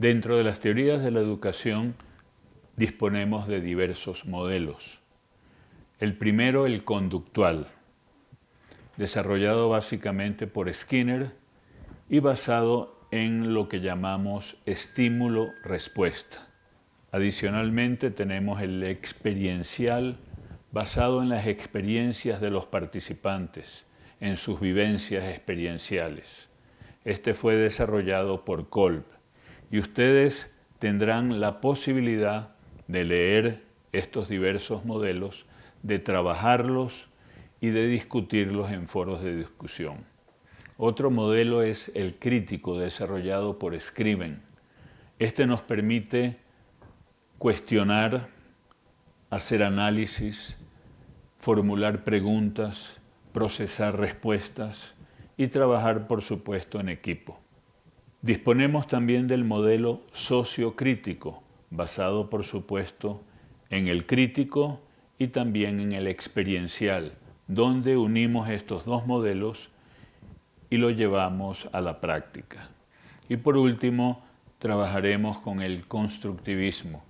Dentro de las teorías de la educación disponemos de diversos modelos. El primero, el conductual, desarrollado básicamente por Skinner y basado en lo que llamamos estímulo-respuesta. Adicionalmente tenemos el experiencial, basado en las experiencias de los participantes, en sus vivencias experienciales. Este fue desarrollado por Kolb y ustedes tendrán la posibilidad de leer estos diversos modelos de trabajarlos y de discutirlos en foros de discusión. Otro modelo es el crítico desarrollado por Scriven. Este nos permite cuestionar, hacer análisis, formular preguntas, procesar respuestas y trabajar, por supuesto, en equipo. Disponemos también del modelo sociocrítico, basado, por supuesto, en el crítico y también en el experiencial, donde unimos estos dos modelos y lo llevamos a la práctica. Y por último, trabajaremos con el constructivismo,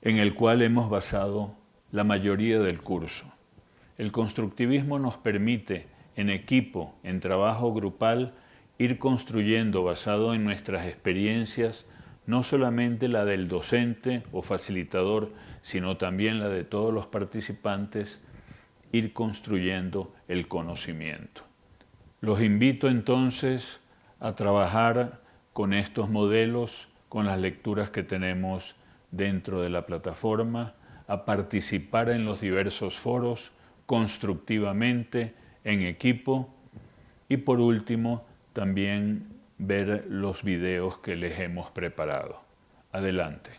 en el cual hemos basado la mayoría del curso. El constructivismo nos permite, en equipo, en trabajo grupal, ir construyendo basado en nuestras experiencias no solamente la del docente o facilitador, sino también la de todos los participantes, ir construyendo el conocimiento. Los invito entonces a trabajar con estos modelos, con las lecturas que tenemos dentro de la plataforma, a participar en los diversos foros constructivamente, en equipo y por último también ver los videos que les hemos preparado. Adelante.